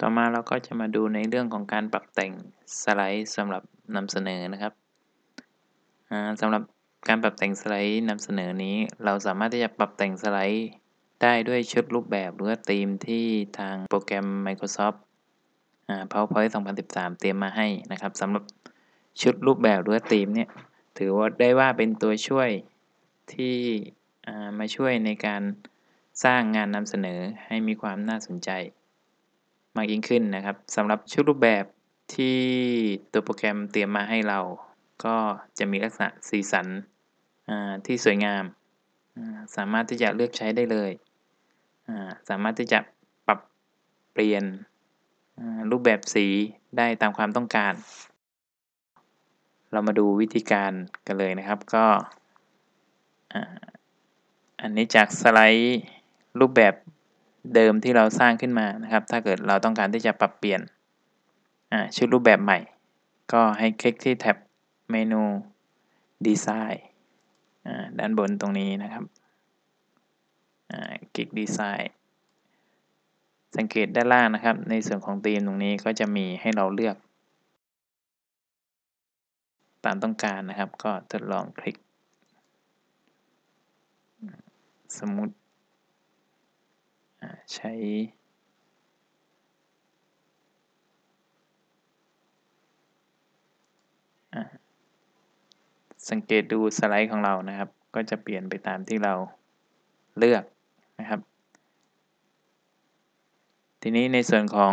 ต่อมาเราก็จะมาดูในเรื่องของการปรับแต่งสไลด์สำหรับนำเสนอนะครับสำหรับการปรับแต่งสไลด์นำเสนอนี้ เราสามารถที่จะปรับแต่งสไลด์ได้ด้วยชุดรูปแบบหรือว่าธีมที่ทางโปรแกรม Microsoft PowerPoint 2013 เตรียมมาให้นะครับสำหรับชุดรูปแบบหรือว่าธีมเนี่ยถือว่าได้ว่าเป็นตัวช่วยที่มาช่วยในการสร้างงานนำเสนอให้มีความน่าสนใจ มากยิ่งขึ้นนะครับสำหรับชุดรูปแบบที่ตัวโปรแกรมเตรียมมาให้เรา ก็จะมีลักษณะสีสันที่สวยงาม สามารถที่จะเลือกใช้ได้เลย สามารถที่จะปรับเปลี่ยนรูปแบบสีได้ตามความต้องการ เรามาดูวิธีการกันเลยนะครับก็อันนี้จากสไลด์รูปแบบ เดิมที่เราสร้างขึ้นมานะครับ ถ้าเกิดเราต้องการที่จะปรับเปลี่ยนชุดรูปแบบใหม่ ก็ให้คลิกที่แท็บเมนูดีไซน์ด้านบนตรงนี้นะครับคลิกดีไซน์สังเกตด้านล่างนะครับ ในส่วนของธีมตรงนี้ก็จะมีให้เราเลือก ตามต้องการนะครับ ก็ทดลองคลิก สมมุติ ใช้ สังเกตดูสไลด์ของเรานะครับ ก็จะเปลี่ยนไปตามที่เราเลือกนะครับ ทีนี้ในส่วนของ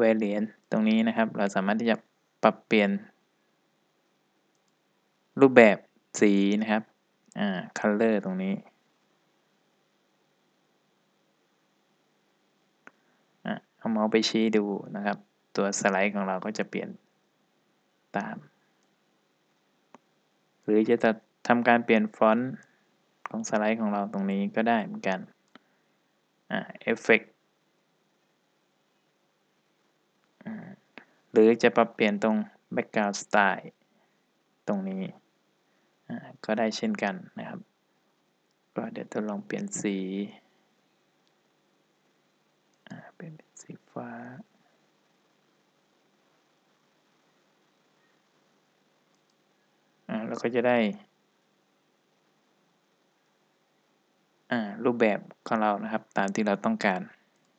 variant ตรงนี้นะครับ เราสามารถที่จะปรับเปลี่ยนรูปแบบสีนะครับ อ่า color ตรงนี้เอาเมาส์ไปชี้ดูนะครับ ตัวสไลด์ของเราก็จะเปลี่ยนตาม หรือจะทำการเปลี่ยนฟอนต์ของสไลด์ของเราตรงนี้ก็ได้เหมือนกันอ่าเอฟเฟกหรือจะปรับเปลี่ยนตรง background style ตรงนี้ ก็ได้เช่นกันนะครับ ก็เดี๋ยวทดลองเปลี่ยนสีเป็นสีฟ้า เราก็จะได้ รูปแบบของเรานะครับ ตามที่เราต้องการ